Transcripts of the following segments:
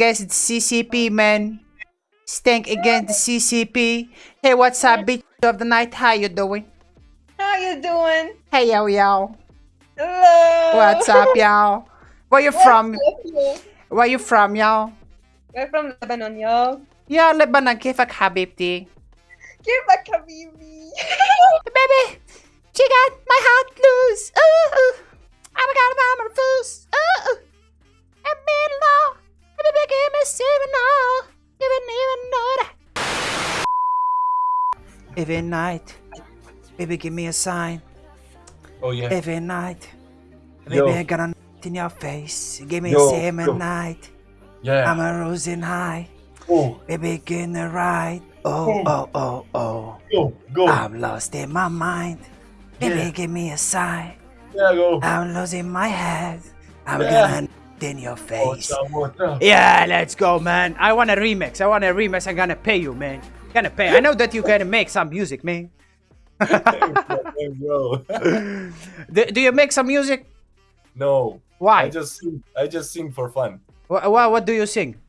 against the CCP, man. Stank against the CCP. Hey, what's up, bitch of the night? How you doing? How you doing? Hey, yo, yo. Hello. What's up, y'all? Where you from? What's up, yo? Where you from, y'all? We're from Lebanon, yo. يا لبنان كيفك حبيبتي؟ كيفك حبيبي؟ Baby, she got my heart loose. Ooh, ooh. I'm gonna buy my foos. Ooh, ooh. And me low. Baby, give me seven now. Even even know that. Every night, baby, give me a sign. Oh yeah. Every night, Yo. baby, I got a night in your face. Give me Yo, seven yo. night. Yeah. I'm a rosing high. oh, Baby, get the right. Oh, oh, oh, oh. go, go. I'm lost in my mind. Baby, Yeah. give me a sign. yeah, go. I'm losing my head. I'm Yeah. gonna in your oh, What's face. up, what's up? Yeah, let's go, man. I want a remix. I want a remix. I'm gonna pay you, man. Gonna pay. I know that you're gonna make some music, man. Do, do you make some music? no. Why? I just sing. I just sing for fun. What, what, what do you sing?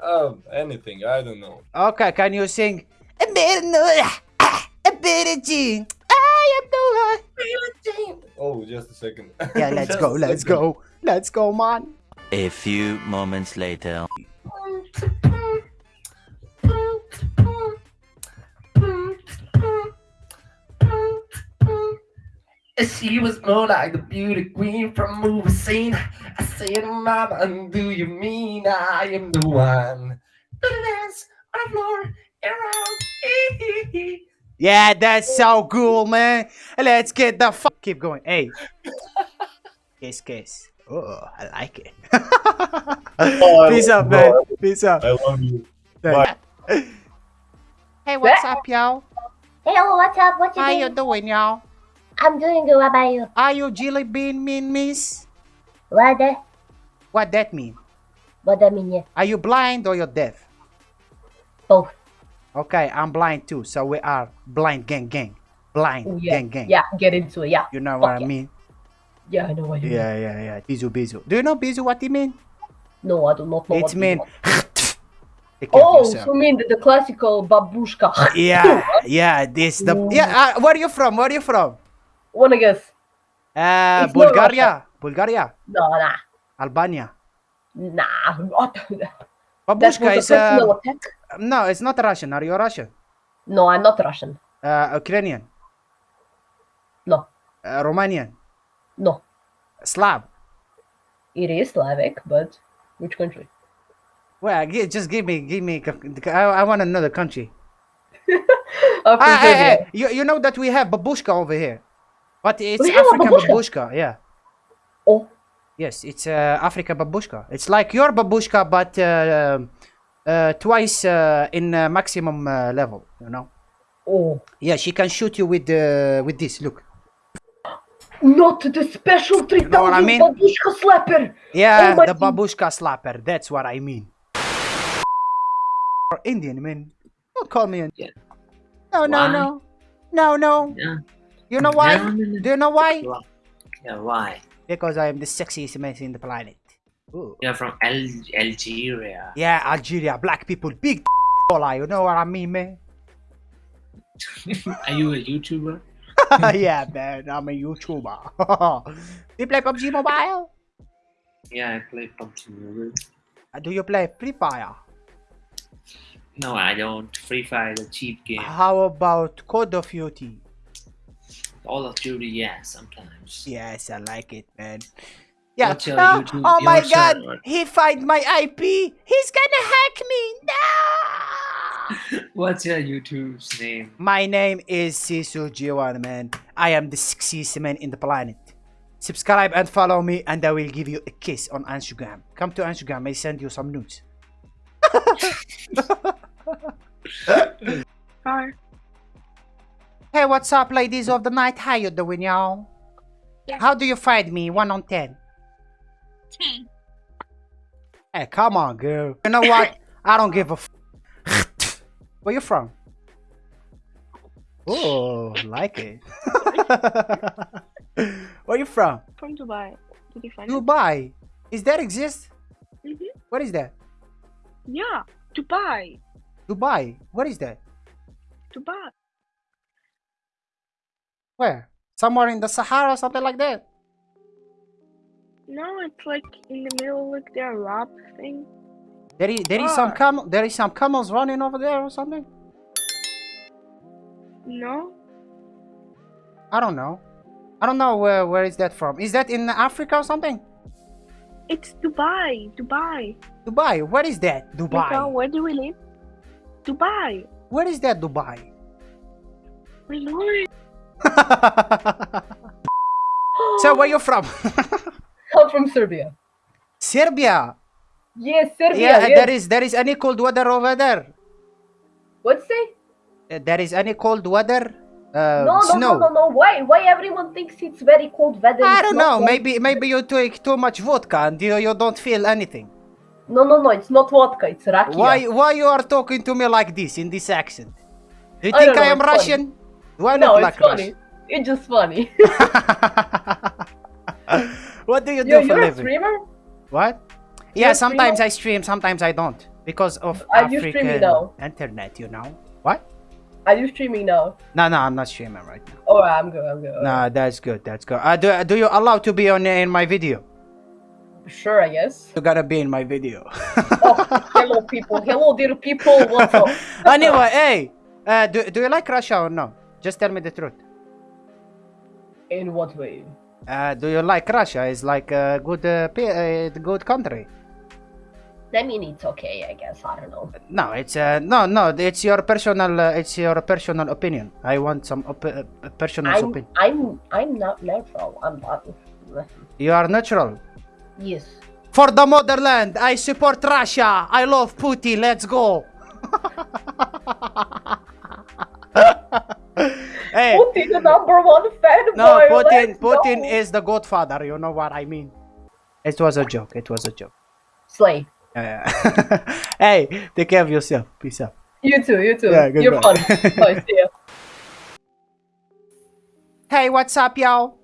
Um, anything. I don't know. Okay, can you sing? A bit of ah, ah, a bit of. I am ah, the one. Oh, just a second. Yeah, let's go. Let's go. Let's go, man. A few moments later. She was more like the beauty queen from movie scene. I said, Mama, do you mean I am the one? To dance on the floor around. Yeah, that's so cool, man. Let's get the fuck. Keep going. Hey. kiss, kiss. Oh, I like it. Oh, Peace love up, you, man. Oh, Peace up. I love you. Bye. Hey, what's up, y'all? Hello, what's up? What you How you doing? doing, y'all? I'm doing good. What about you? Are you jelly bean mean miss? What that? What that mean? What that mean? Yeah, Are you blind or you're deaf? both. Okay, I'm blind too, so we are blind gang gang. Blind Ooh, yeah, gang gang. yeah. Get into it. Yeah, You know what I mean? yeah. I know what you mean. Yeah, yeah, yeah. Bizu bizu. Do you know bizu what it mean? No, I do not know. You mean. want. Take care of Oh, yourself. so mean the, the classical babushka. Yeah, yeah. This the yeah. Uh, where are you from? Where are you from? Wanna guess? Uh, It's Bulgaria. Bulgaria. No, nah, Albania. nah. That Babushka was is a uh, attack. No, it's not Russian. Are you Russian? No, I'm not Russian. Uh, Ukrainian. No, Uh, Romanian. no. Slav. It is Slavic, but which country? Well, just give me, give me. I, I want another country. Ah, hey, hey, you, you know that we have babushka over here, but it's We African babushka? babushka. Yeah. Oh, Yes, it's uh, African babushka. It's like your babushka, but uh, uh, twice uh, in uh, maximum uh, level. You know. oh. Yeah, she can shoot you with uh, with this. Look. Not the special 3000 know I mean? babushka slapper. Yeah, Oh the babushka slapper. That's what I mean. Indian, man. Don't call me Indian. No, no, Why? no, no, no. Yeah. You know why? No, no, no. Do you know why? Why? Yeah, why? Because I am the sexiest man in the planet. Ooh. You're from Al- Algeria. Yeah, Algeria, black people, big dollar. You know what I mean, man? Are you a YouTuber? yeah, man, I'm a YouTuber. Do you play PUBG Mobile? Yeah, I play PUBG Mobile. Uh, Do you play Free Fire? No, I don't. Free Fire is a cheap game. How about Call of Duty? Call of Duty, yeah, sometimes. Yes, I like it, man. Yeah. What's your Ah, YouTube- oh my God! server? He find my IP. He's gonna hack me. No. What's your YouTube's name? My name is Sisu Jiwan, man. I am the sexiest man in the planet. Subscribe and follow me, and I will give you a kiss on Instagram. Come to Instagram, I send you some nudes. Hi. Hey, what's up, ladies of the night? How you doing, y'all? Yeah. How do you find me? One on ten. Ten. Hey, come on, girl. You know what? I don't give a. F- Where you from? Oh, like it. Where you from? From Dubai. Did you find? Dubai. Is that exist? Mhm. What is that? Yeah, Dubai. Dubai. Where is that? Dubai. Where? Somewhere in the Sahara, something like that. No, it's like in the middle, like the Arab thing. There is there is some Ah. camel there is some camels running over there or something. No, I don't know. I don't know where where is that from. Is that in Africa or something? it's Dubai. Dubai. Dubai. Where is that? Mika, Dubai. where do we live? Dubai. Where is that Dubai? We know so where you from? I'm from Serbia. Serbia. Yes, Serbia. Yeah, yes. there is there is any cold weather over there. What's say? Uh, There is any cold weather? Uh, no, no, snow. no, no, no. Why? Why everyone thinks it's very cold weather? I don't know. cold. Maybe maybe you take too much vodka and you, you don't feel anything. No, no, no. It's not vodka. It's rakia. Why why you are talking to me like this in this accent? Do you I think I am funny. Russian? Do I No, it's like funny. Russian? It's just funny. what do you do you're, for a living? streamer? What? You're Yeah, sometimes? I stream, sometimes I don't because of Are you streaming African now? internet. You know what? Are you streaming now? No, no, I'm not streaming right now. Oh, I'm good. I'm good. No, that's good. That's good. Uh, do, do you allow to be on in my video? Sure, I guess. You gotta be in my video. Oh, hello, people. Hello, dear people. What's up? anyway, hey, uh, do, do you like Russia or no? Just tell me the truth. In what way? Uh, do you like Russia? It's like a good, uh, uh, good country. I mean, it's okay. I guess. I don't know. No, it's uh, no, no. It's your personal. Uh, it's your personal opinion. I want some op- uh, personal I'm. opinion. I'm. I'm not neutral. I'm not. You are natural. Yes. For the motherland, I support Russia. I love Putin. Let's go. hey, Putin, the number one fanboy. no, Putin. let's Putin go. is the godfather. You know what I mean? It was a joke. It was a joke. Slay. Uh, hey, take care of yourself. Peace out. You too. You too. Yeah, You're goodbye. fun. Bye. See ya. Hey, what's up, y'all?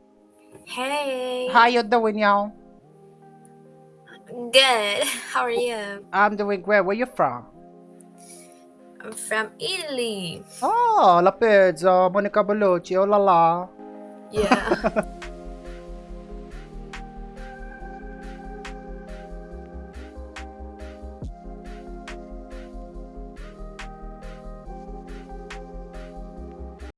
Hey. How you doing, y'all? Good. How are you? I'm doing great. Where you from? I'm from Italy. Oh, La Pizza, Monica Bellucci, oh la la. Yeah.